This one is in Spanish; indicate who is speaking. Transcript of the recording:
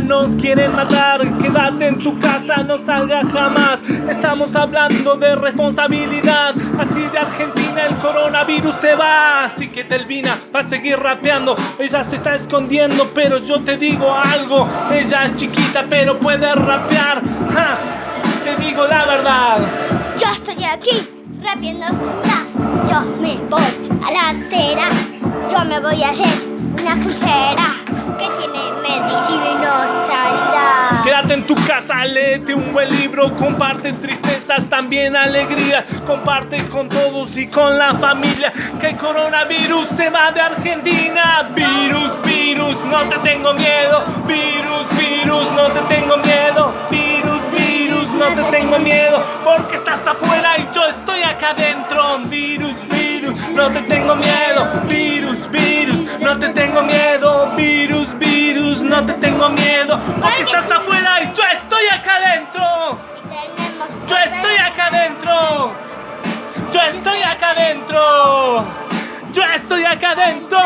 Speaker 1: nos quieren matar. Quédate en tu casa, no salgas jamás. Estamos hablando de responsabilidad. Así de Argentina el coronavirus se va. Así que Telvina va a seguir rapeando. Ella se está escondiendo, pero yo te digo algo. Ella es chiquita, pero puede rapear. Te digo la verdad.
Speaker 2: Yo estoy aquí, rapiendo sola. Yo me voy a la acera. Yo me voy a hacer una pulsera
Speaker 1: en tu casa, léete un buen libro, comparte tristezas, también alegría, comparte con todos y con la familia, que el coronavirus se va de Argentina. Virus, virus, no te tengo miedo, virus, virus, no te tengo miedo, virus, virus, no te tengo miedo, porque estás afuera y yo estoy acá adentro. Virus, virus, no te tengo miedo, virus, virus, no te tengo miedo, virus, virus, no te tengo miedo, estoy acá adentro. Yo estoy acá adentro.